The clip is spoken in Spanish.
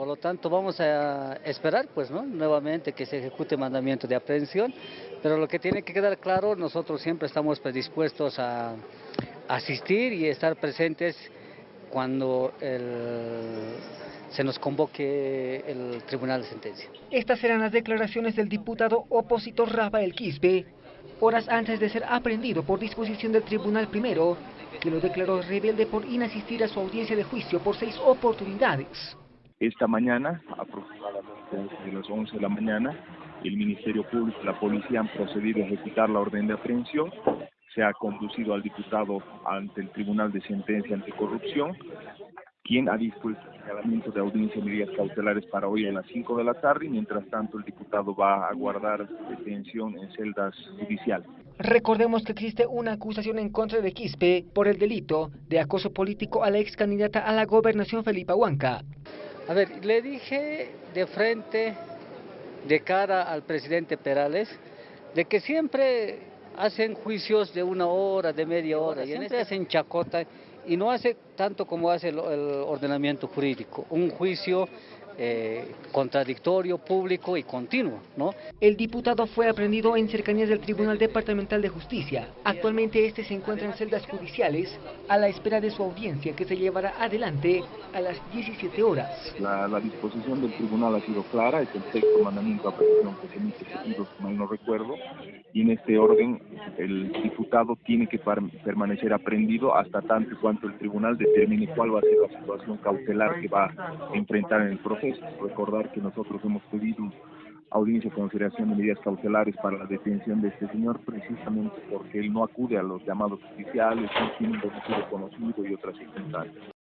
Por lo tanto, vamos a esperar, pues, ¿no? Nuevamente que se ejecute mandamiento de aprehensión, pero lo que tiene que quedar claro, nosotros siempre estamos predispuestos a asistir y estar presentes cuando se nos convoque el Tribunal de Sentencia. Estas serán las declaraciones del diputado opositor Rafael Quispe, horas antes de ser aprendido por disposición del Tribunal Primero, que lo declaró rebelde por inasistir a su audiencia de juicio por seis oportunidades. Esta mañana, aproximadamente desde las 11 de la mañana, el Ministerio Público y la Policía han procedido a ejecutar la orden de aprehensión se ha conducido al diputado ante el Tribunal de Sentencia Anticorrupción, quien ha dispuesto el señalamiento de audiencia de medidas cautelares para hoy a las 5 de la tarde, y mientras tanto el diputado va a guardar detención en celdas judiciales. Recordemos que existe una acusación en contra de Quispe por el delito de acoso político a la ex candidata a la gobernación Felipa Huanca. A ver, le dije de frente, de cara al presidente Perales, de que siempre hacen juicios de una hora, de media hora, y siempre este hacen. chacota y no hace tanto como hace el, ordenamiento jurídico, un juicio eh, contradictorio, público y continuo. ¿no? El diputado fue aprendido en cercanías del Tribunal Departamental de Justicia. Actualmente este se encuentra en celdas judiciales a la espera de su audiencia que se llevará adelante a las 17 horas. La, disposición del tribunal ha sido clara, es el sexto mandamiento de apelación que se emite si mal no recuerdo, y en este orden el diputado tiene que permanecer aprendido hasta tanto y cuanto el tribunal determine cuál va a ser la situación cautelar que va a enfrentar en el proceso. Recordar que nosotros hemos pedido audiencia de consideración de medidas cautelares para la detención de este señor precisamente porque él no acude a los llamados oficiales, no tiene un domicilio conocido y otras circunstancias.